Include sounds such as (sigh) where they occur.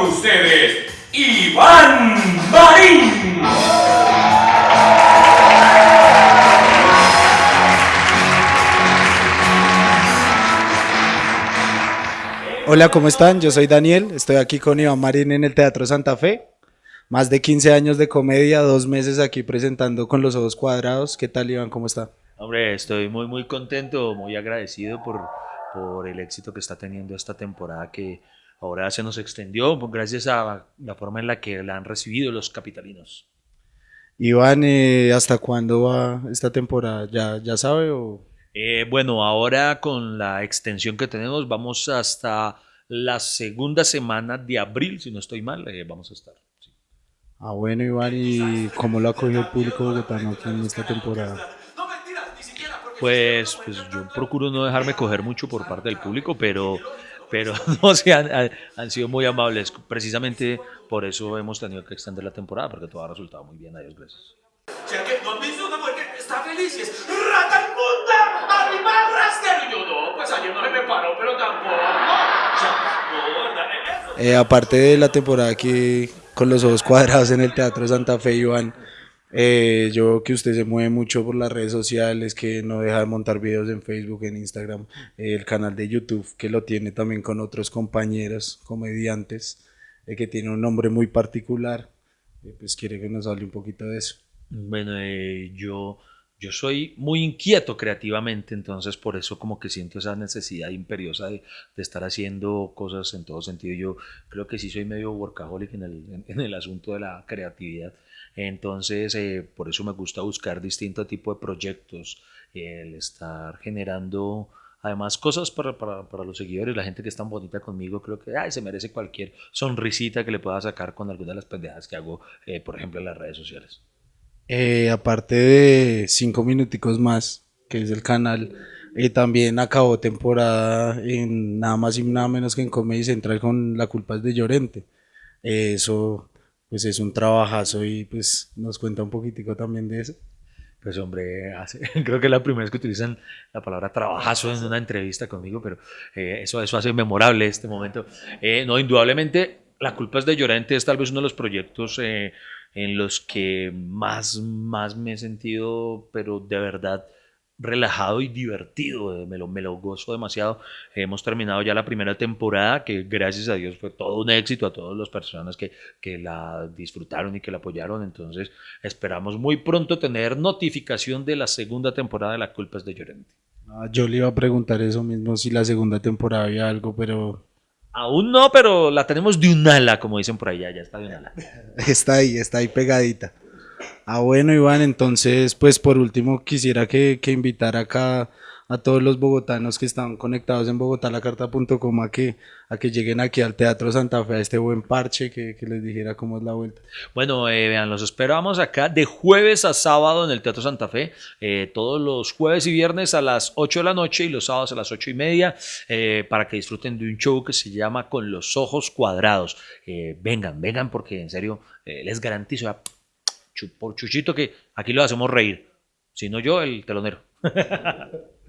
con ustedes, Iván Marín. Hola, ¿cómo están? Yo soy Daniel, estoy aquí con Iván Marín en el Teatro Santa Fe. Más de 15 años de comedia, dos meses aquí presentando con los ojos cuadrados. ¿Qué tal, Iván? ¿Cómo está? Hombre, estoy muy, muy contento, muy agradecido por, por el éxito que está teniendo esta temporada que ahora se nos extendió gracias a la forma en la que la han recibido los capitalinos. Iván, eh, ¿hasta cuándo va esta temporada? ¿Ya, ya sabe o...? Eh, bueno, ahora con la extensión que tenemos vamos hasta la segunda semana de abril, si no estoy mal, eh, vamos a estar. Ah, bueno, Iván, ¿y cómo lo ha cogido el público bogotano aquí en esta temporada? Pues, pues yo procuro no dejarme coger mucho por parte del público, pero, pero (laughs) no, se han, han, sido muy amables. Precisamente por eso hemos tenido que extender la temporada, porque todo ha resultado muy bien. Adiós, gracias. que no has visto una mujer que está feliz y es rata inmunda, animal rastrero. Yo no, pues ayer no se me paró, pero tampoco. No, ¿verdad? Eh, aparte de la temporada aquí con los ojos cuadrados en el Teatro Santa Fe, Iván, eh, yo que usted se mueve mucho por las redes sociales, que no deja de montar videos en Facebook, en Instagram, eh, el canal de YouTube, que lo tiene también con otros compañeros comediantes, eh, que tiene un nombre muy particular. pues quiere que nos hable un poquito de eso. Bueno, yo, yo soy muy inquieto creativamente, entonces por eso como que siento esa necesidad imperiosa de, estar haciendo cosas en todo sentido. Yo creo que sí soy medio workaholic en el, en el asunto de la creatividad. Entonces, eh, por eso me gusta buscar distinto tipo de proyectos, el estar generando además cosas para, para, para, los seguidores, la gente que es tan bonita conmigo, creo que ay, se merece cualquier sonrisita que le pueda sacar con alguna de las pendejadas que hago, eh, por ejemplo, en las redes sociales. Eh, aparte de cinco minuticos más, que es el canal, eh, también acabó temporada en nada más y nada menos que en Comedy Central con La culpa es de Llorente. eso pues es un trabajazo y pues nos cuenta un poquitico también de eso. Pues hombre, (laughs) creo que es la primera vez que utilizan la palabra trabajazo en una entrevista conmigo, pero eh, eso, eso hace memorable este momento. Eh, no, indudablemente, La culpa es de Llorente es tal vez uno de los proyectos eh, en los que más, más me he sentido, pero de verdad, relajado y divertido, eh, me lo, me lo gozo demasiado. Hemos terminado ya la primera temporada, que gracias a Dios fue todo un éxito a todas las personas que, que la disfrutaron y que la apoyaron. Entonces esperamos muy pronto tener notificación de la segunda temporada de La Culpa es de Llorente. Ah, yo le iba a preguntar eso mismo, si la segunda temporada había algo, pero... Aún no, pero la tenemos de un ala, como dicen por allá, ya está de un ala. (laughs) está ahí, está ahí pegadita. Ah, bueno, Iván, entonces, pues por último quisiera que, que invitara acá a todos los bogotanos que están conectados en bogotalacarta.com a que, a que lleguen aquí al Teatro Santa Fe, a este buen parche, que, que les dijera cómo es la vuelta. Bueno, eh, vean, los esperamos acá de jueves a sábado en el Teatro Santa Fe, eh, todos los jueves y viernes a las 8 de la noche y los sábados a las 8 y media, eh, para que disfruten de un show que se llama Con los Ojos Cuadrados. Eh, vengan, vengan, porque en serio les garantizo por Chuchito que aquí lo hacemos reír. Si no yo, el telonero. (laughs)